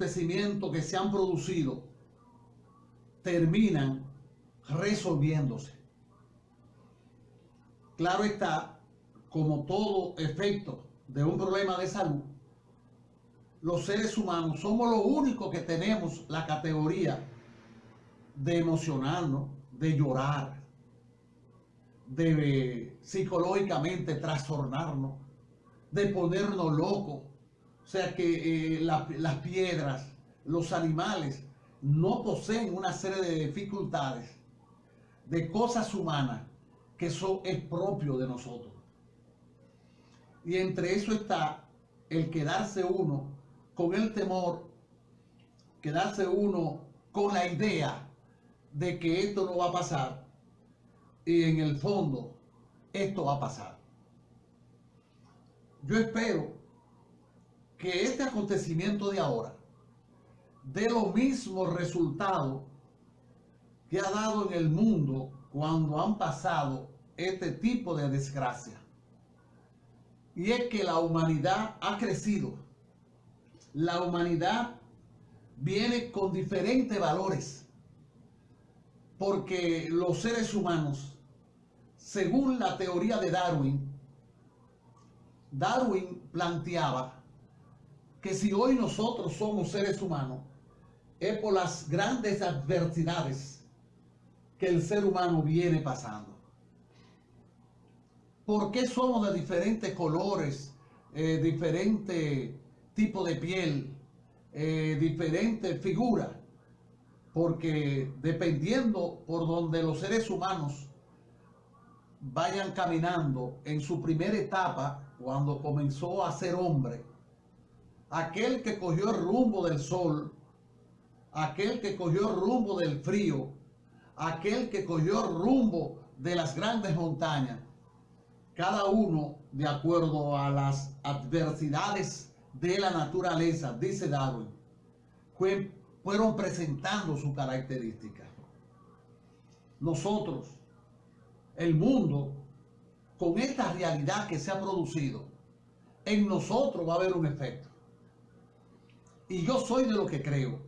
acontecimientos que se han producido terminan resolviéndose. Claro está, como todo efecto de un problema de salud, los seres humanos somos los únicos que tenemos la categoría de emocionarnos, de llorar, de psicológicamente trastornarnos, de ponernos locos. Sea que eh, las piedras, los animales, no poseen una serie de dificultades, de cosas humanas, que eso es propio de nosotros. Y entre eso está el quedarse uno con el temor, quedarse uno con la idea de que esto no va a pasar y en el fondo esto va a pasar. Yo espero que este acontecimiento de ahora dé lo mismo resultado que ha dado en el mundo cuando han pasado este tipo de desgracia. Y es que la humanidad ha crecido. La humanidad viene con diferentes valores. Porque los seres humanos, según la teoría de Darwin, Darwin planteaba que si hoy nosotros somos seres humanos, es por las grandes adversidades que el ser humano viene pasando. ¿Por qué somos de diferentes colores, eh, diferente tipo de piel, eh, diferente figura? Porque dependiendo por donde los seres humanos vayan caminando en su primera etapa, cuando comenzó a ser hombre, aquel que cogió el rumbo del sol, aquel que cogió el rumbo del frío, aquel que cogió el rumbo de las grandes montañas, cada uno de acuerdo a las adversidades de la naturaleza, dice Darwin, fueron presentando su característica. Nosotros, el mundo, con esta realidad que se ha producido, en nosotros va a haber un efecto. Y yo soy de lo que creo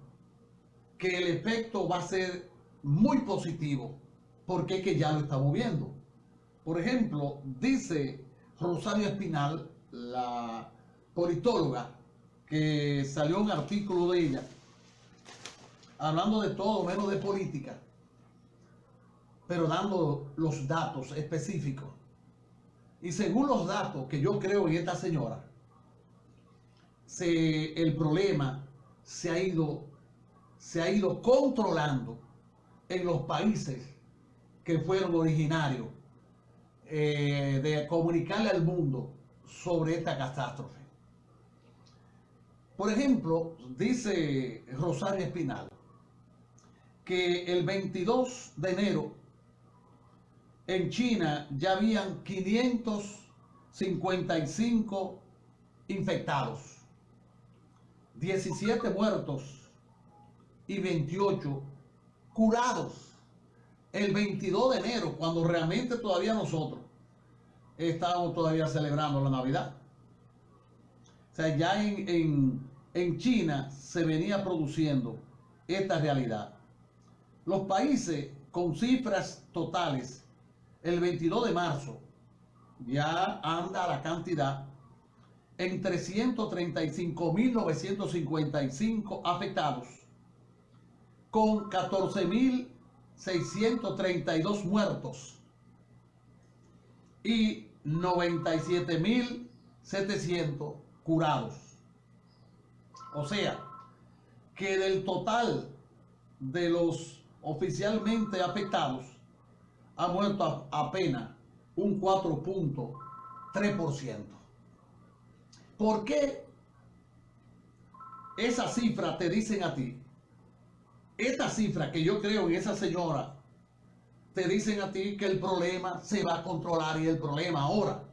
que el efecto va a ser muy positivo, porque es que ya lo estamos viendo. Por ejemplo, dice Rosario Espinal, la politóloga, que salió un artículo de ella, hablando de todo menos de política, pero dando los datos específicos. Y según los datos que yo creo en esta señora, se, el problema se ha ido se ha ido controlando en los países que fueron originarios eh, de comunicarle al mundo sobre esta catástrofe. Por ejemplo, dice Rosario Espinal que el 22 de enero en China ya habían 555 infectados, 17 muertos y 28 curados el 22 de enero, cuando realmente todavía nosotros estábamos todavía celebrando la Navidad. O sea, ya en, en China se venía produciendo esta realidad. Los países con cifras totales, el 22 de marzo, ya anda la cantidad en 335.955 afectados con 14.632 muertos y 97.700 curados. O sea, que del total de los oficialmente afectados ha muerto apenas un 4.3%. ¿Por qué esa cifra te dicen a ti esta cifra que yo creo en esa señora, te dicen a ti que el problema se va a controlar y el problema ahora.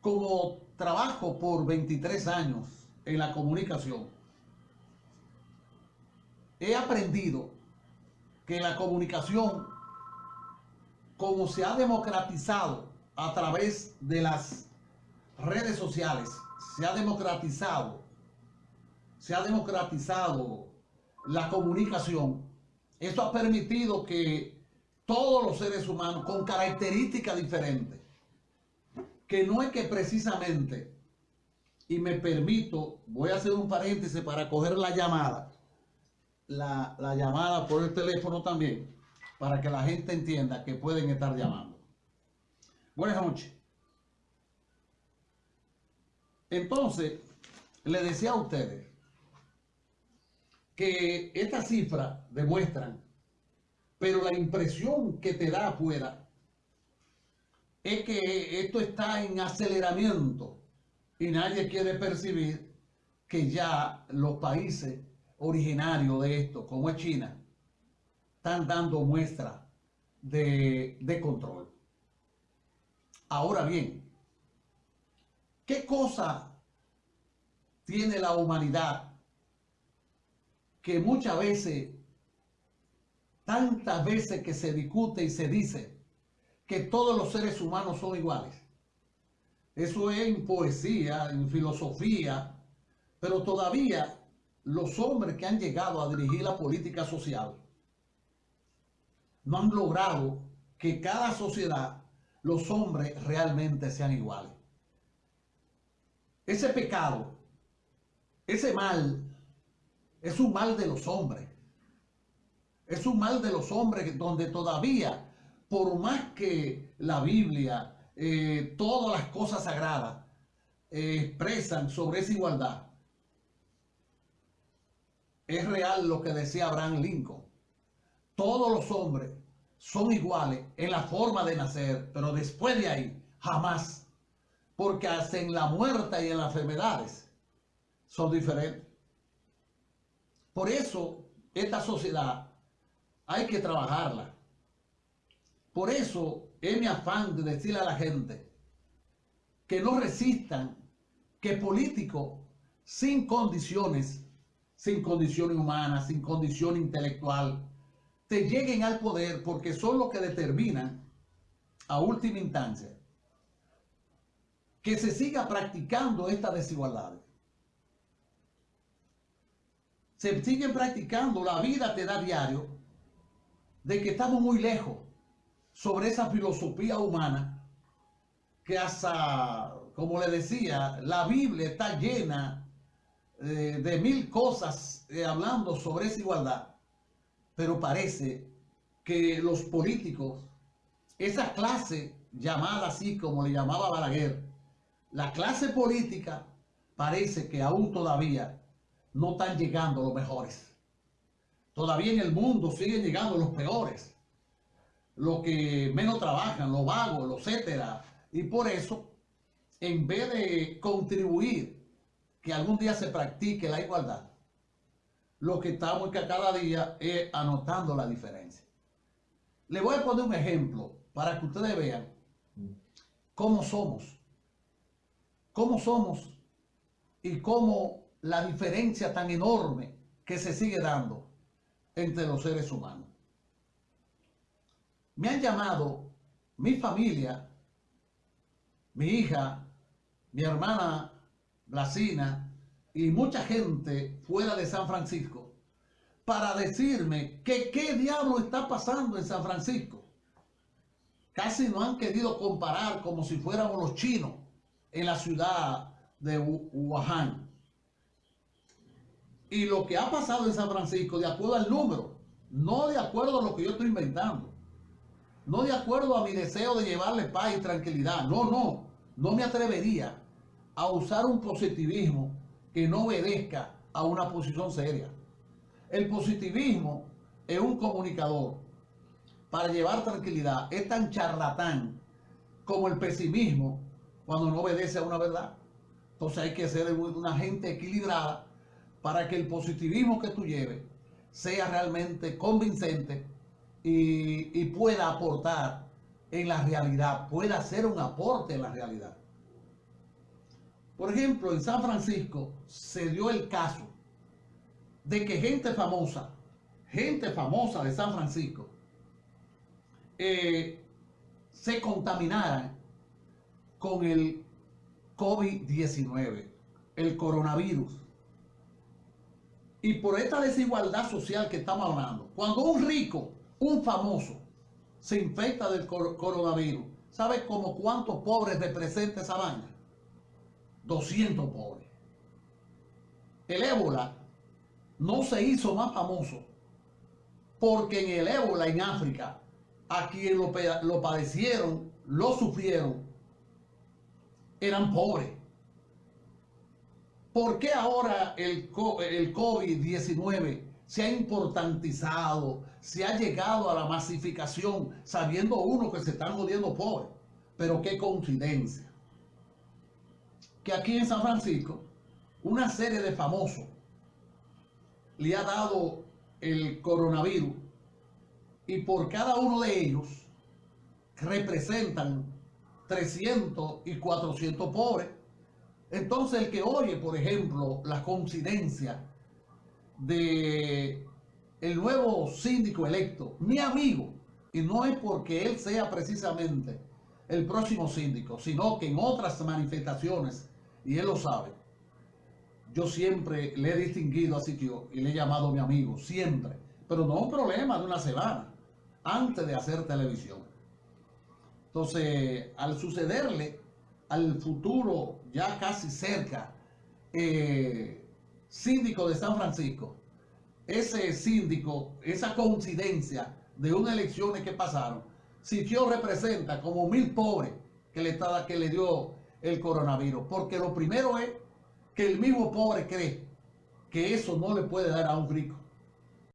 Como trabajo por 23 años en la comunicación, he aprendido que la comunicación, como se ha democratizado a través de las redes sociales, se ha democratizado se ha democratizado la comunicación, eso ha permitido que todos los seres humanos con características diferentes, que no es que precisamente, y me permito, voy a hacer un paréntesis para coger la llamada, la, la llamada por el teléfono también, para que la gente entienda que pueden estar llamando. Buenas noches. Entonces, le decía a ustedes que estas cifras demuestran, pero la impresión que te da afuera es que esto está en aceleramiento y nadie quiere percibir que ya los países originarios de esto, como es China, están dando muestra de, de control. Ahora bien, ¿qué cosa tiene la humanidad que muchas veces, tantas veces que se discute y se dice que todos los seres humanos son iguales? Eso es en poesía, en filosofía, pero todavía los hombres que han llegado a dirigir la política social no han logrado que cada sociedad, los hombres realmente sean iguales. Ese pecado, ese mal, es un mal de los hombres. Es un mal de los hombres donde todavía, por más que la Biblia, eh, todas las cosas sagradas eh, expresan sobre esa igualdad, es real lo que decía Abraham Lincoln todos los hombres son iguales en la forma de nacer, pero después de ahí, jamás. Porque hasta en la muerte y en las enfermedades son diferentes. Por eso, esta sociedad hay que trabajarla. Por eso es mi afán de decirle a la gente que no resistan que políticos sin condiciones, sin condición humana, sin condición intelectual, lleguen al poder porque son los que determinan a última instancia que se siga practicando esta desigualdad. Se siguen practicando, la vida te da diario de que estamos muy lejos sobre esa filosofía humana que hasta, como le decía, la Biblia está llena eh, de mil cosas eh, hablando sobre esa igualdad pero parece que los políticos, esa clase llamada así como le llamaba Balaguer, la clase política parece que aún todavía no están llegando los mejores. Todavía en el mundo siguen llegando los peores, los que menos trabajan, los vagos, los etcétera. Y por eso, en vez de contribuir que algún día se practique la igualdad, lo que estamos que cada día es anotando la diferencia. Le voy a poner un ejemplo para que ustedes vean cómo somos, cómo somos y cómo la diferencia tan enorme que se sigue dando entre los seres humanos. Me han llamado mi familia, mi hija, mi hermana Blasina, y mucha gente fuera de San Francisco para decirme que qué diablo está pasando en San Francisco. Casi no han querido comparar como si fuéramos los chinos en la ciudad de Wuhan. Y lo que ha pasado en San Francisco, de acuerdo al número, no de acuerdo a lo que yo estoy inventando, no de acuerdo a mi deseo de llevarle paz y tranquilidad, no, no, no me atrevería a usar un positivismo que no obedezca a una posición seria. El positivismo es un comunicador para llevar tranquilidad. Es tan charlatán como el pesimismo cuando no obedece a una verdad. Entonces hay que ser una gente equilibrada para que el positivismo que tú lleves sea realmente convincente y, pueda aportar en la realidad, pueda hacer un aporte en la realidad. Por ejemplo, en San Francisco se dio el caso de que gente famosa, gente famosa de San Francisco, eh, se contaminaran con el COVID-19, el coronavirus. Y por esta desigualdad social que estamos hablando, cuando un rico, un famoso, se infecta del coronavirus, ¿sabe como cuántos pobres representa esa vaina? 200 pobres. El ébola no se hizo más famoso porque en el ébola en África, a quien lo, lo padecieron, lo sufrieron, eran pobres. ¿Por qué ahora el, el COVID-19 se ha importantizado, se ha llegado a la masificación, sabiendo uno que se están jodiendo pobres? Pero qué coincidencia. Que aquí en San Francisco, una serie de famosos le ha dado el coronavirus y por cada uno de ellos representan 300 y 400 pobres entonces el que oye, por ejemplo, la coincidencia de el nuevo síndico electo, mi amigo, y no es porque él sea precisamente el próximo síndico, sino que en otras manifestaciones, y él lo sabe, yo siempre le he distinguido a Sitio y le he llamado mi amigo, siempre, pero no un problema de una semana, antes de hacer televisión. Entonces, al sucederle al futuro ya casi cerca eh, síndico de San Francisco, ese síndico, esa coincidencia de unas elecciones que pasaron, Siquio representa como mil pobres que le, que le dio el coronavirus. Porque lo primero es que el mismo pobre cree que eso no le puede dar a un rico.